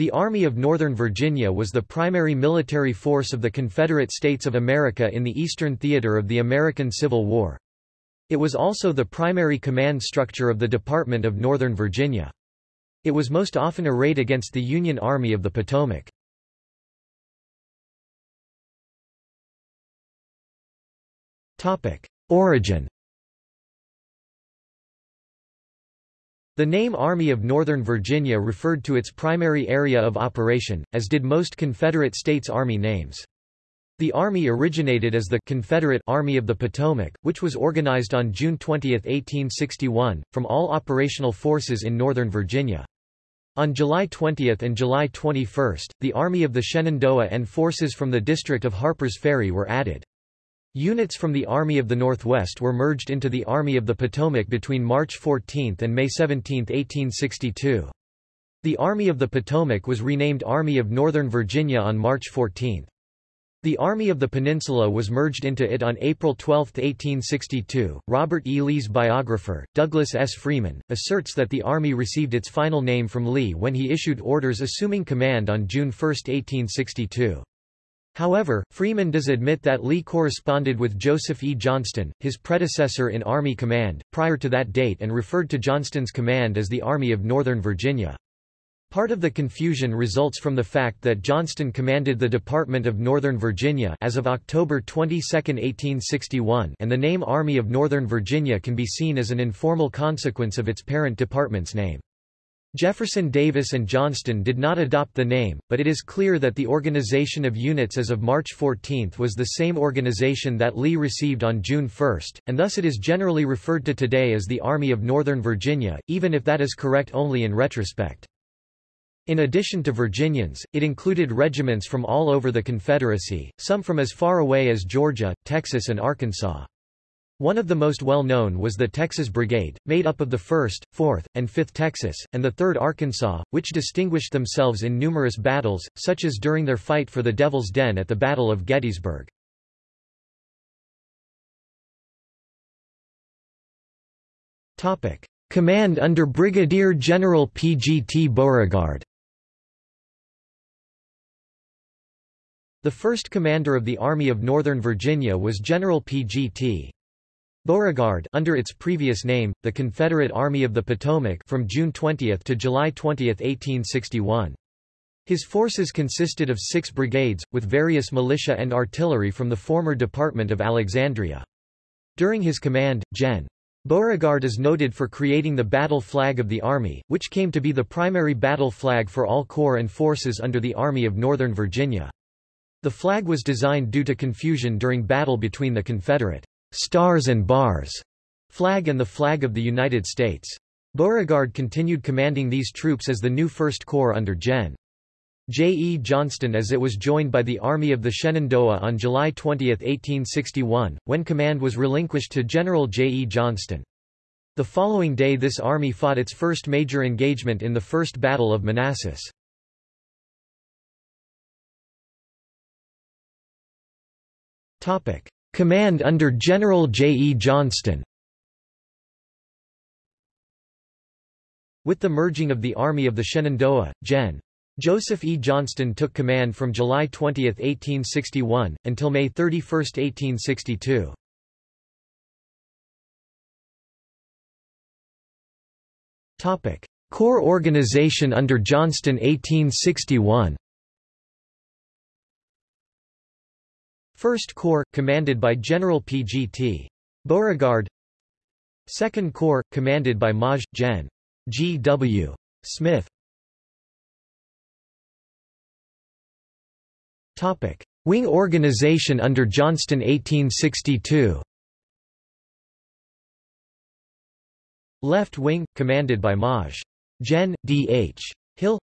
The Army of Northern Virginia was the primary military force of the Confederate States of America in the Eastern Theater of the American Civil War. It was also the primary command structure of the Department of Northern Virginia. It was most often arrayed against the Union Army of the Potomac. Origin The name Army of Northern Virginia referred to its primary area of operation, as did most Confederate States Army names. The Army originated as the Confederate Army of the Potomac, which was organized on June 20, 1861, from all operational forces in Northern Virginia. On July 20 and July 21, the Army of the Shenandoah and forces from the district of Harpers Ferry were added. Units from the Army of the Northwest were merged into the Army of the Potomac between March 14 and May 17, 1862. The Army of the Potomac was renamed Army of Northern Virginia on March 14. The Army of the Peninsula was merged into it on April 12, 1862. Robert E. Lee's biographer, Douglas S. Freeman, asserts that the Army received its final name from Lee when he issued orders assuming command on June 1, 1862. However, Freeman does admit that Lee corresponded with Joseph E. Johnston, his predecessor in Army Command, prior to that date and referred to Johnston's command as the Army of Northern Virginia. Part of the confusion results from the fact that Johnston commanded the Department of Northern Virginia as of October 22, 1861 and the name Army of Northern Virginia can be seen as an informal consequence of its parent department's name. Jefferson Davis and Johnston did not adopt the name, but it is clear that the organization of units as of March 14 was the same organization that Lee received on June 1, and thus it is generally referred to today as the Army of Northern Virginia, even if that is correct only in retrospect. In addition to Virginians, it included regiments from all over the Confederacy, some from as far away as Georgia, Texas and Arkansas. One of the most well-known was the Texas Brigade, made up of the 1st, 4th, and 5th Texas, and the 3rd Arkansas, which distinguished themselves in numerous battles, such as during their fight for the Devil's Den at the Battle of Gettysburg. Command under Brigadier General P. G. T. Beauregard The first commander of the Army of Northern Virginia was General P. G. T. Beauregard under its previous name, the Confederate Army of the Potomac from June 20 to July 20, 1861. His forces consisted of six brigades, with various militia and artillery from the former Department of Alexandria. During his command, Gen. Beauregard is noted for creating the battle flag of the Army, which came to be the primary battle flag for all corps and forces under the Army of Northern Virginia. The flag was designed due to confusion during battle between the Confederate Stars and Bars flag and the flag of the United States. Beauregard continued commanding these troops as the new First Corps under Gen. J. E. Johnston as it was joined by the Army of the Shenandoah on July 20, 1861, when command was relinquished to General J. E. Johnston. The following day this army fought its first major engagement in the First Battle of Manassas. Command under General J. E. Johnston With the merging of the Army of the Shenandoah, Gen. Joseph E. Johnston took command from July 20, 1861, until May 31, 1862. Corps organization under Johnston 1861 1st Corps, commanded by General P.G.T. Beauregard 2nd Corps, commanded by Maj. Gen. G. W. Smith Topic. Wing organization under Johnston 1862 Left Wing, commanded by Maj. Gen. D. H. Hill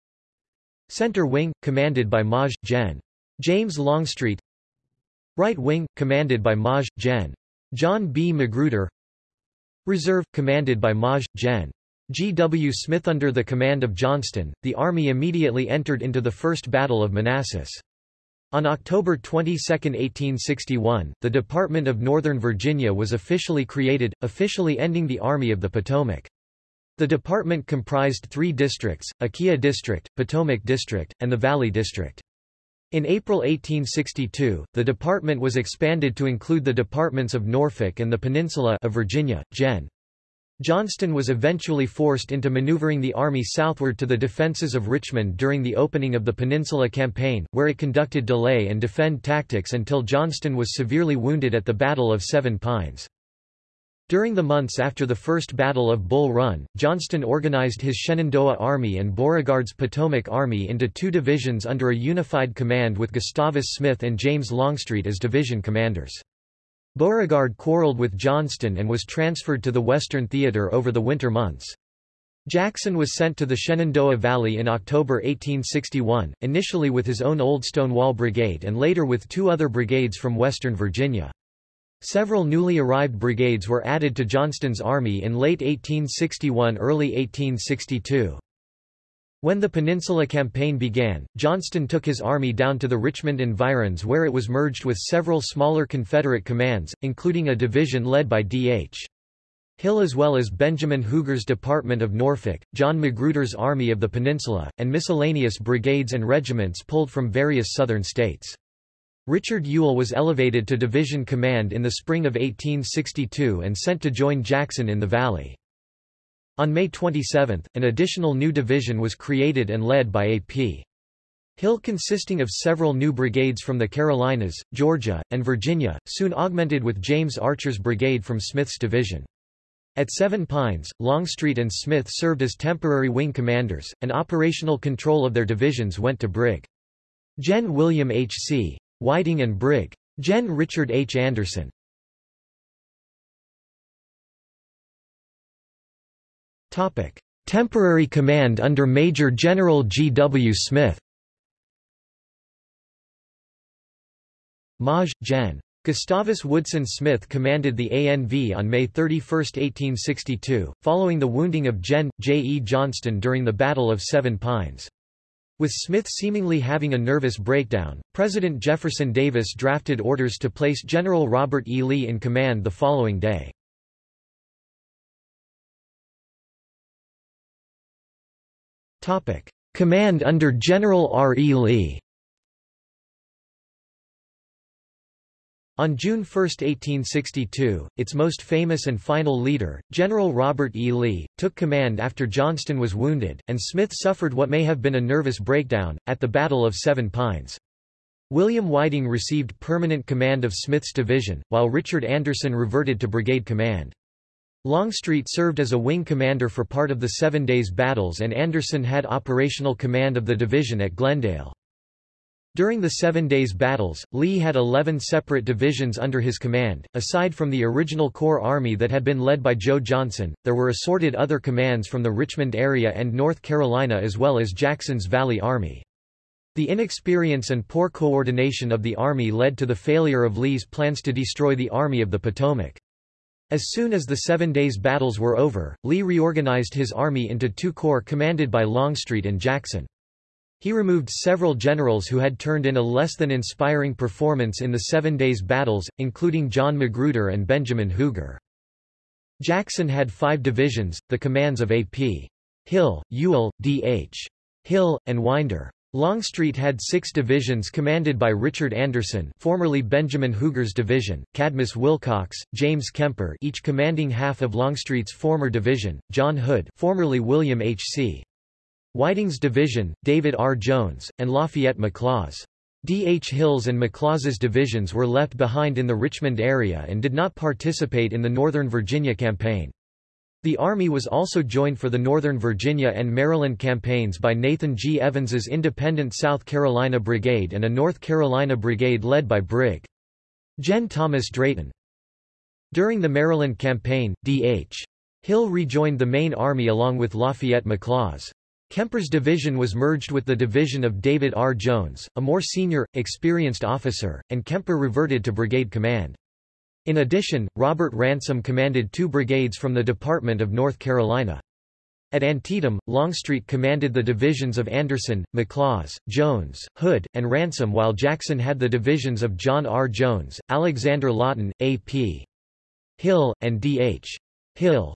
Center Wing, commanded by Maj. Gen. James Longstreet Right Wing, commanded by Maj. Gen. John B. Magruder Reserve, commanded by Maj. Gen. G. W. Smith Under the command of Johnston, the Army immediately entered into the First Battle of Manassas. On October 22, 1861, the Department of Northern Virginia was officially created, officially ending the Army of the Potomac. The department comprised three districts, Aquia District, Potomac District, and the Valley District. In April 1862, the department was expanded to include the departments of Norfolk and the Peninsula of Virginia, Gen. Johnston was eventually forced into maneuvering the army southward to the defenses of Richmond during the opening of the Peninsula Campaign, where it conducted delay and defend tactics until Johnston was severely wounded at the Battle of Seven Pines. During the months after the First Battle of Bull Run, Johnston organized his Shenandoah Army and Beauregard's Potomac Army into two divisions under a unified command with Gustavus Smith and James Longstreet as division commanders. Beauregard quarreled with Johnston and was transferred to the Western Theater over the winter months. Jackson was sent to the Shenandoah Valley in October 1861, initially with his own Old Stonewall Brigade and later with two other brigades from western Virginia. Several newly arrived brigades were added to Johnston's army in late 1861–early 1862. When the Peninsula Campaign began, Johnston took his army down to the Richmond environs where it was merged with several smaller Confederate commands, including a division led by D.H. Hill as well as Benjamin Huger's Department of Norfolk, John Magruder's Army of the Peninsula, and miscellaneous brigades and regiments pulled from various southern states. Richard Ewell was elevated to division command in the spring of 1862 and sent to join Jackson in the Valley. On May 27, an additional new division was created and led by A.P. Hill consisting of several new brigades from the Carolinas, Georgia, and Virginia, soon augmented with James Archer's brigade from Smith's division. At Seven Pines, Longstreet and Smith served as temporary wing commanders, and operational control of their divisions went to Brig. Gen. William H. C. Whiting and Brig. Gen. Richard H. Anderson. Topic: Temporary command under Major General G. W. Smith. Maj. Gen. Gustavus Woodson Smith commanded the ANV on May 31, 1862, following the wounding of Gen. J. E. Johnston during the Battle of Seven Pines. With Smith seemingly having a nervous breakdown, President Jefferson Davis drafted orders to place General Robert E. Lee in command the following day. Command under General R. E. Lee. On June 1, 1862, its most famous and final leader, General Robert E. Lee, took command after Johnston was wounded, and Smith suffered what may have been a nervous breakdown, at the Battle of Seven Pines. William Whiting received permanent command of Smith's division, while Richard Anderson reverted to brigade command. Longstreet served as a wing commander for part of the Seven Days battles and Anderson had operational command of the division at Glendale. During the Seven Days battles, Lee had 11 separate divisions under his command. Aside from the original Corps Army that had been led by Joe Johnston, there were assorted other commands from the Richmond area and North Carolina as well as Jackson's Valley Army. The inexperience and poor coordination of the Army led to the failure of Lee's plans to destroy the Army of the Potomac. As soon as the Seven Days battles were over, Lee reorganized his army into two corps commanded by Longstreet and Jackson. He removed several generals who had turned in a less than inspiring performance in the Seven Days battles, including John Magruder and Benjamin Huger. Jackson had five divisions, the commands of A.P. Hill, Ewell, D.H. Hill, and Winder. Longstreet had six divisions commanded by Richard Anderson formerly Benjamin Huger's division, Cadmus Wilcox, James Kemper each commanding half of Longstreet's former division, John Hood formerly William H. C. Whiting's division, David R. Jones, and Lafayette McLaws. D. H. Hill's and McLaws's divisions were left behind in the Richmond area and did not participate in the Northern Virginia campaign. The Army was also joined for the Northern Virginia and Maryland campaigns by Nathan G. Evans's Independent South Carolina Brigade and a North Carolina Brigade led by Brig. Gen. Thomas Drayton. During the Maryland campaign, D.H. Hill rejoined the main army along with Lafayette McLaws. Kemper's division was merged with the division of David R. Jones, a more senior, experienced officer, and Kemper reverted to brigade command. In addition, Robert Ransom commanded two brigades from the Department of North Carolina. At Antietam, Longstreet commanded the divisions of Anderson, McLaws, Jones, Hood, and Ransom while Jackson had the divisions of John R. Jones, Alexander Lawton, A.P. Hill, and D.H. Hill.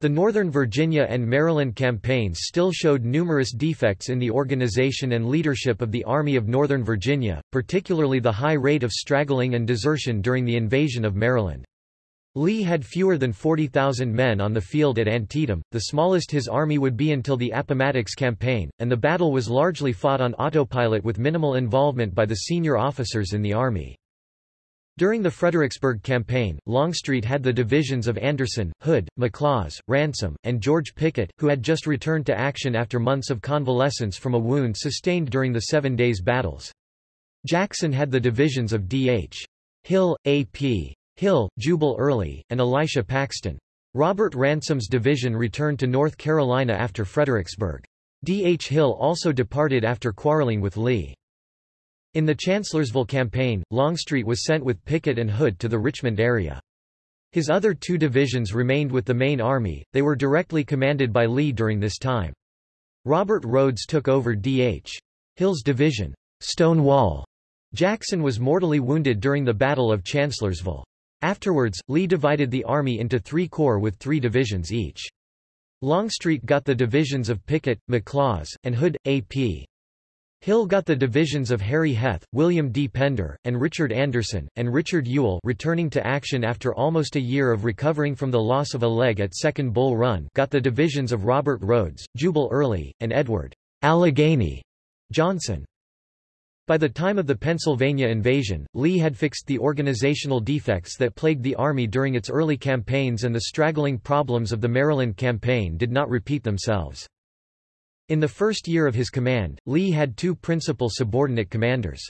The Northern Virginia and Maryland campaigns still showed numerous defects in the organization and leadership of the Army of Northern Virginia, particularly the high rate of straggling and desertion during the invasion of Maryland. Lee had fewer than 40,000 men on the field at Antietam, the smallest his army would be until the Appomattox campaign, and the battle was largely fought on autopilot with minimal involvement by the senior officers in the army. During the Fredericksburg Campaign, Longstreet had the divisions of Anderson, Hood, McLaws, Ransom, and George Pickett, who had just returned to action after months of convalescence from a wound sustained during the Seven Days Battles. Jackson had the divisions of D.H. Hill, A.P. Hill, Jubal Early, and Elisha Paxton. Robert Ransom's division returned to North Carolina after Fredericksburg. D. H. Hill also departed after quarreling with Lee. In the Chancellorsville campaign, Longstreet was sent with Pickett and Hood to the Richmond area. His other two divisions remained with the main army, they were directly commanded by Lee during this time. Robert Rodes took over D.H. Hill's division, Stonewall. Jackson was mortally wounded during the Battle of Chancellorsville. Afterwards, Lee divided the army into three corps with three divisions each. Longstreet got the divisions of Pickett, McLaws, and Hood, A.P. Hill got the divisions of Harry Heth, William D. Pender, and Richard Anderson, and Richard Ewell returning to action after almost a year of recovering from the loss of a leg at Second Bull Run got the divisions of Robert Rodes, Jubal Early, and Edward Allegheny Johnson. By the time of the Pennsylvania invasion, Lee had fixed the organizational defects that plagued the Army during its early campaigns and the straggling problems of the Maryland campaign did not repeat themselves. In the first year of his command, Lee had two principal subordinate commanders.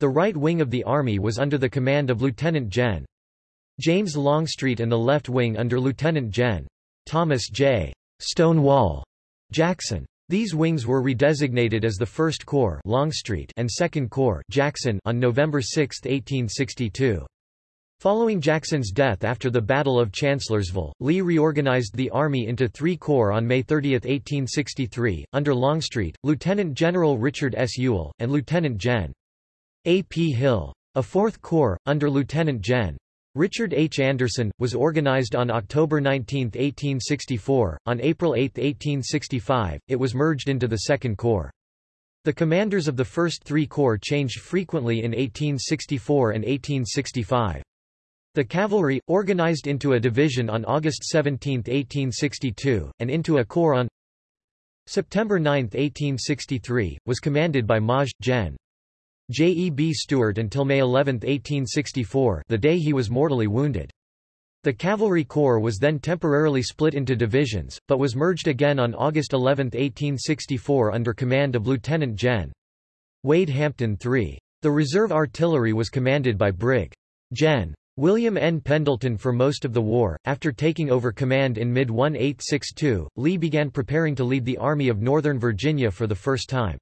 The right wing of the army was under the command of Lieutenant Gen. James Longstreet and the left wing under Lieutenant Gen. Thomas J. Stonewall Jackson. These wings were redesignated as the 1st Corps Longstreet and 2nd Corps Jackson on November 6, 1862. Following Jackson's death after the Battle of Chancellorsville, Lee reorganized the army into three corps on May 30, 1863, under Longstreet, Lieutenant General Richard S. Ewell, and Lieutenant Gen. A. P. Hill. A fourth corps, under Lieutenant Gen. Richard H. Anderson, was organized on October 19, 1864. On April 8, 1865, it was merged into the Second Corps. The commanders of the first three corps changed frequently in 1864 and 1865. The cavalry, organized into a division on August 17, 1862, and into a corps on September 9, 1863, was commanded by Maj. Gen. J. E. B. Stuart until May 11, 1864 the day he was mortally wounded. The Cavalry Corps was then temporarily split into divisions, but was merged again on August 11, 1864 under command of Lieutenant Gen. Wade Hampton III. The reserve artillery was commanded by Brig. Gen. William N. Pendleton for most of the war. After taking over command in mid-1862, Lee began preparing to lead the Army of Northern Virginia for the first time.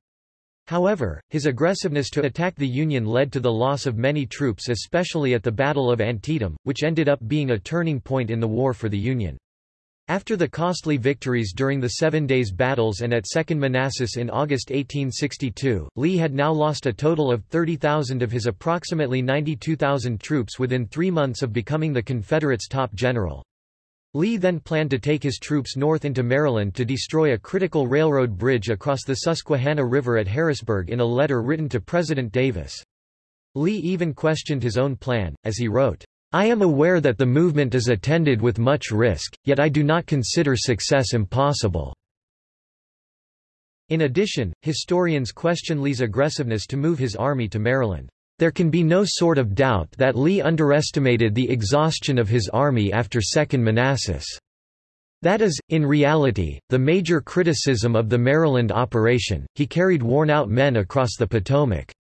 However, his aggressiveness to attack the Union led to the loss of many troops especially at the Battle of Antietam, which ended up being a turning point in the war for the Union. After the costly victories during the Seven Days Battles and at Second Manassas in August 1862, Lee had now lost a total of 30,000 of his approximately 92,000 troops within three months of becoming the Confederates' top general. Lee then planned to take his troops north into Maryland to destroy a critical railroad bridge across the Susquehanna River at Harrisburg in a letter written to President Davis. Lee even questioned his own plan, as he wrote, I am aware that the movement is attended with much risk, yet I do not consider success impossible." In addition, historians question Lee's aggressiveness to move his army to Maryland. There can be no sort of doubt that Lee underestimated the exhaustion of his army after Second Manassas. That is, in reality, the major criticism of the Maryland operation, he carried worn-out men across the Potomac.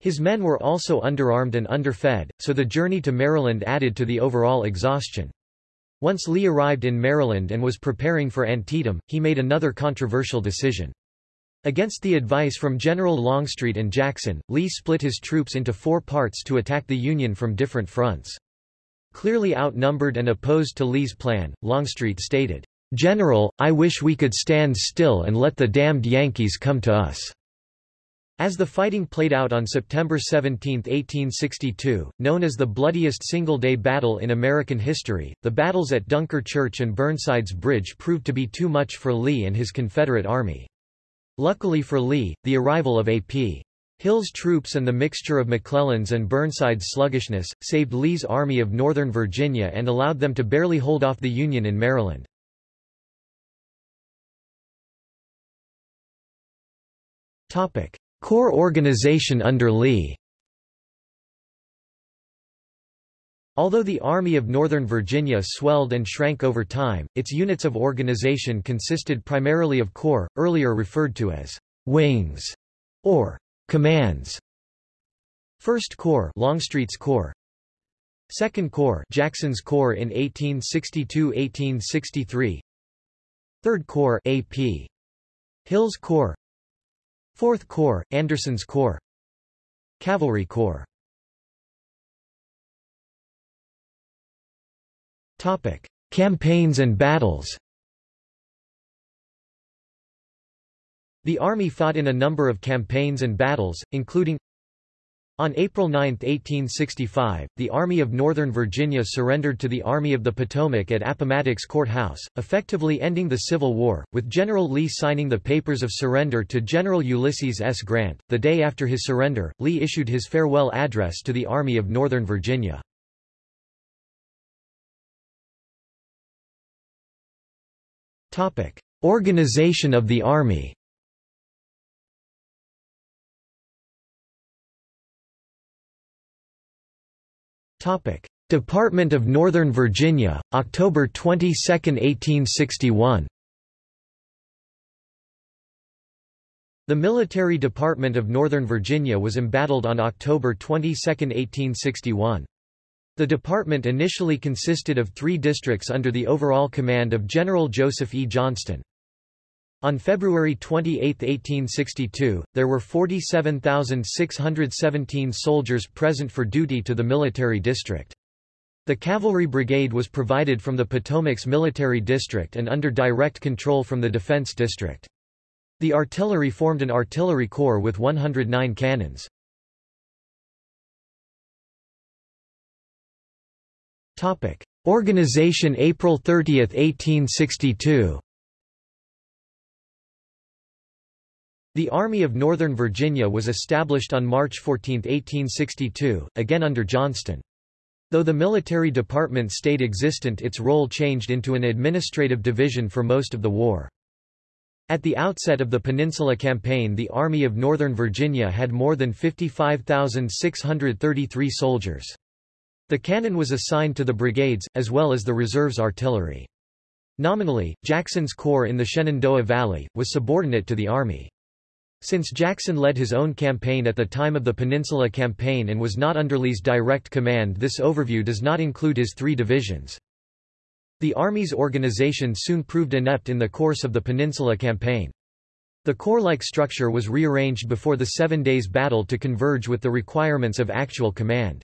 His men were also underarmed and underfed, so the journey to Maryland added to the overall exhaustion. Once Lee arrived in Maryland and was preparing for Antietam, he made another controversial decision. Against the advice from General Longstreet and Jackson, Lee split his troops into four parts to attack the Union from different fronts. Clearly outnumbered and opposed to Lee's plan, Longstreet stated, General, I wish we could stand still and let the damned Yankees come to us. As the fighting played out on September 17, 1862, known as the bloodiest single-day battle in American history, the battles at Dunker Church and Burnside's Bridge proved to be too much for Lee and his Confederate Army. Luckily for Lee, the arrival of A.P. Hill's troops and the mixture of McClellan's and Burnside's sluggishness, saved Lee's Army of Northern Virginia and allowed them to barely hold off the Union in Maryland. Corps organization under Lee Although the Army of Northern Virginia swelled and shrank over time, its units of organization consisted primarily of corps, earlier referred to as wings or commands. First Corps, Longstreet's Corps. Second Corps, Jackson's Corps in 1862-1863. Third Corps, AP. Hill's Corps. Fourth Corps, Anderson's Corps. Cavalry Corps. Topic. Campaigns and battles. The Army fought in a number of campaigns and battles, including on April 9, 1865, the Army of Northern Virginia surrendered to the Army of the Potomac at Appomattox Courthouse, effectively ending the Civil War, with General Lee signing the papers of surrender to General Ulysses S. Grant. The day after his surrender, Lee issued his farewell address to the Army of Northern Virginia. Organization of the Army Department of Northern Virginia, October 22, 1861. The Military Department of Northern Virginia was embattled on October 22, 1861. The department initially consisted of three districts under the overall command of General Joseph E. Johnston. On February 28, 1862, there were 47,617 soldiers present for duty to the military district. The cavalry brigade was provided from the Potomac's military district and under direct control from the defense district. The artillery formed an artillery corps with 109 cannons. Organization April 30, 1862 The Army of Northern Virginia was established on March 14, 1862, again under Johnston. Though the military department stayed existent its role changed into an administrative division for most of the war. At the outset of the Peninsula Campaign the Army of Northern Virginia had more than 55,633 soldiers. The cannon was assigned to the brigades, as well as the reserves artillery. Nominally, Jackson's Corps in the Shenandoah Valley, was subordinate to the Army. Since Jackson led his own campaign at the time of the Peninsula Campaign and was not under Lee's direct command this overview does not include his three divisions. The Army's organization soon proved inept in the course of the Peninsula Campaign. The corps-like structure was rearranged before the Seven Days Battle to converge with the requirements of actual command.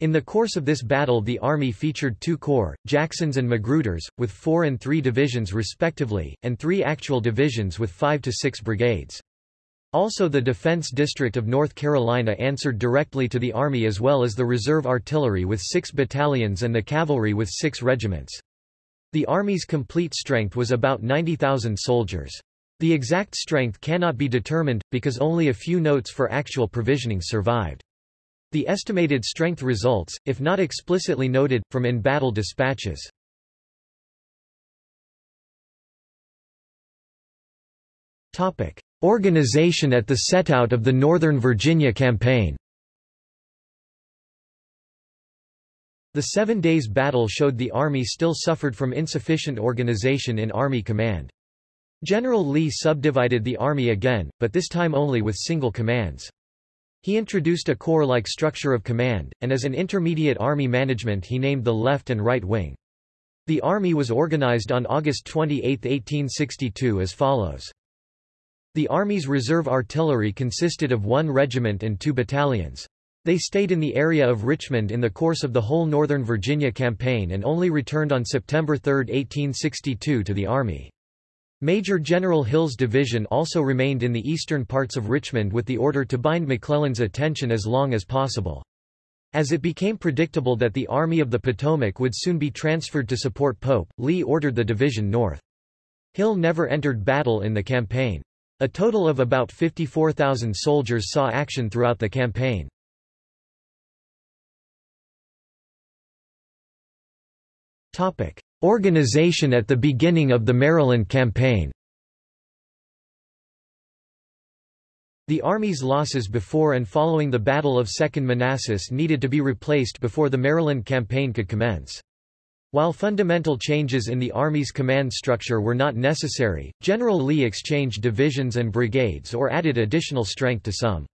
In the course of this battle the Army featured two corps, Jackson's and Magruder's, with four and three divisions respectively, and three actual divisions with five to six brigades. Also the Defense District of North Carolina answered directly to the Army as well as the Reserve Artillery with six battalions and the Cavalry with six regiments. The Army's complete strength was about 90,000 soldiers. The exact strength cannot be determined, because only a few notes for actual provisioning survived. The estimated strength results, if not explicitly noted, from in-battle dispatches. Topic. Organization at the setout of the Northern Virginia Campaign The Seven Days Battle showed the Army still suffered from insufficient organization in Army command. General Lee subdivided the Army again, but this time only with single commands. He introduced a corps-like structure of command, and as an intermediate Army management he named the left and right wing. The Army was organized on August 28, 1862 as follows. The Army's reserve artillery consisted of one regiment and two battalions. They stayed in the area of Richmond in the course of the whole Northern Virginia campaign and only returned on September 3, 1862 to the Army. Major General Hill's division also remained in the eastern parts of Richmond with the order to bind McClellan's attention as long as possible. As it became predictable that the Army of the Potomac would soon be transferred to support Pope, Lee ordered the division north. Hill never entered battle in the campaign. A total of about 54,000 soldiers saw action throughout the campaign. Organization at the beginning of the Maryland Campaign The Army's losses before and following the Battle of Second Manassas needed to be replaced before the Maryland Campaign could commence. While fundamental changes in the Army's command structure were not necessary, General Lee exchanged divisions and brigades or added additional strength to some.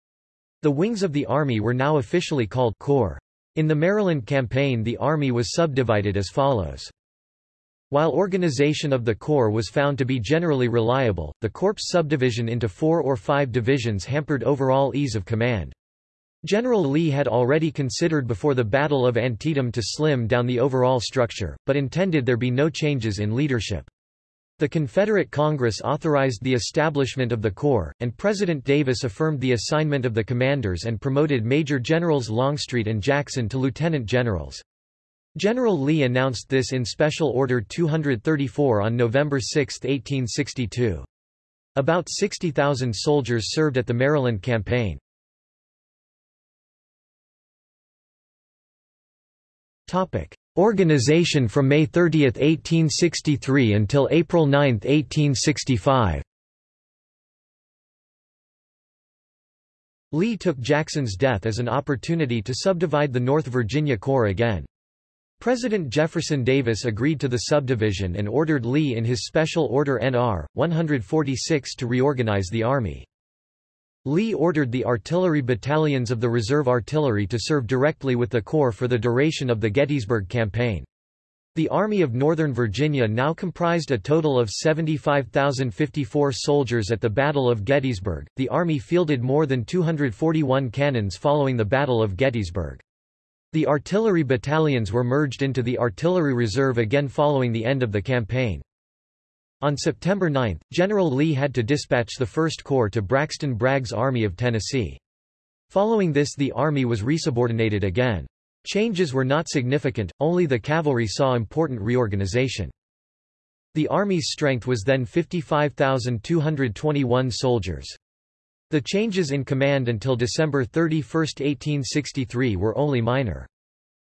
The wings of the Army were now officially called Corps. In the Maryland Campaign the Army was subdivided as follows. While organization of the Corps was found to be generally reliable, the Corps subdivision into four or five divisions hampered overall ease of command. General Lee had already considered before the Battle of Antietam to slim down the overall structure, but intended there be no changes in leadership. The Confederate Congress authorized the establishment of the Corps, and President Davis affirmed the assignment of the commanders and promoted Major Generals Longstreet and Jackson to lieutenant generals. General Lee announced this in Special Order 234 on November 6, 1862. About 60,000 soldiers served at the Maryland Campaign. Organization from May 30, 1863 until April 9, 1865 Lee took Jackson's death as an opportunity to subdivide the North Virginia Corps again. President Jefferson Davis agreed to the subdivision and ordered Lee in his Special Order NR. 146 to reorganize the Army. Lee ordered the artillery battalions of the Reserve Artillery to serve directly with the Corps for the duration of the Gettysburg Campaign. The Army of Northern Virginia now comprised a total of 75,054 soldiers at the Battle of Gettysburg. The Army fielded more than 241 cannons following the Battle of Gettysburg. The artillery battalions were merged into the Artillery Reserve again following the end of the campaign. On September 9, General Lee had to dispatch the 1st Corps to Braxton Bragg's Army of Tennessee. Following this the Army was resubordinated again. Changes were not significant, only the cavalry saw important reorganization. The Army's strength was then 55,221 soldiers. The changes in command until December 31, 1863 were only minor.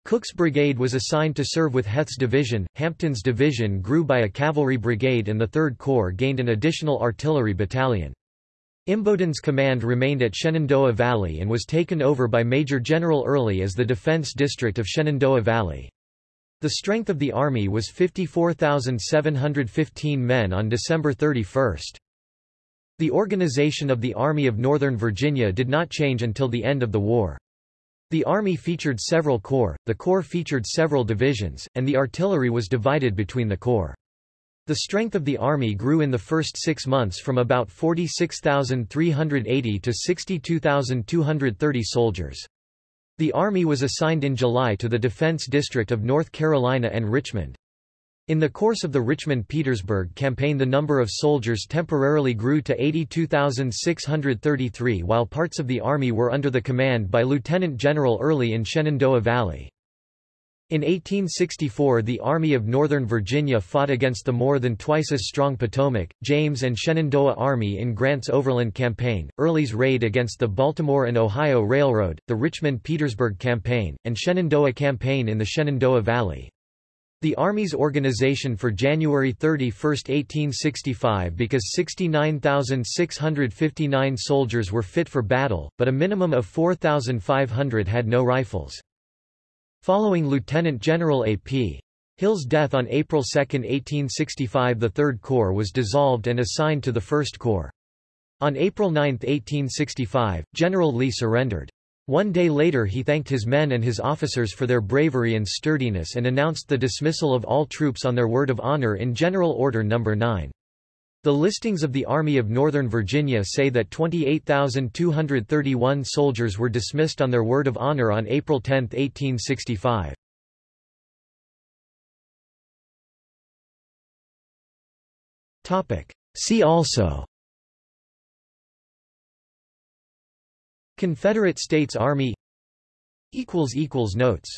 Cooke's brigade was assigned to serve with Heth's division, Hampton's division grew by a cavalry brigade and the Third Corps gained an additional artillery battalion. Imboden's command remained at Shenandoah Valley and was taken over by Major General Early as the defense district of Shenandoah Valley. The strength of the Army was 54,715 men on December 31. The organization of the Army of Northern Virginia did not change until the end of the war. The Army featured several corps, the Corps featured several divisions, and the artillery was divided between the corps. The strength of the Army grew in the first six months from about 46,380 to 62,230 soldiers. The Army was assigned in July to the Defense District of North Carolina and Richmond. In the course of the Richmond-Petersburg campaign the number of soldiers temporarily grew to 82,633 while parts of the army were under the command by Lieutenant General Early in Shenandoah Valley. In 1864 the Army of Northern Virginia fought against the more than twice as strong Potomac, James and Shenandoah Army in Grant's Overland Campaign, Early's raid against the Baltimore and Ohio Railroad, the Richmond-Petersburg Campaign, and Shenandoah Campaign in the Shenandoah Valley. The Army's organization for January 31, 1865 because 69,659 soldiers were fit for battle, but a minimum of 4,500 had no rifles. Following Lieutenant General A.P. Hill's death on April 2, 1865 the Third Corps was dissolved and assigned to the First Corps. On April 9, 1865, General Lee surrendered. One day later he thanked his men and his officers for their bravery and sturdiness and announced the dismissal of all troops on their word of honor in General Order No. 9. The listings of the Army of Northern Virginia say that 28,231 soldiers were dismissed on their word of honor on April 10, 1865. See also Confederate States Army Notes